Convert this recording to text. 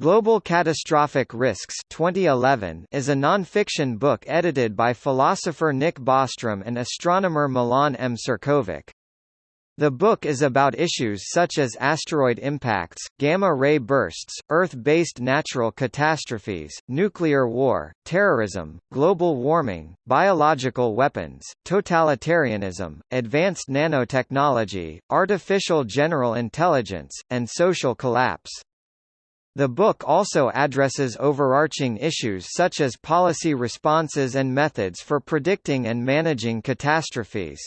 Global Catastrophic Risks 2011 is a non-fiction book edited by philosopher Nick Bostrom and astronomer Milan M. Ćirković. The book is about issues such as asteroid impacts, gamma-ray bursts, Earth-based natural catastrophes, nuclear war, terrorism, global warming, biological weapons, totalitarianism, advanced nanotechnology, artificial general intelligence, and social collapse. The book also addresses overarching issues such as policy responses and methods for predicting and managing catastrophes.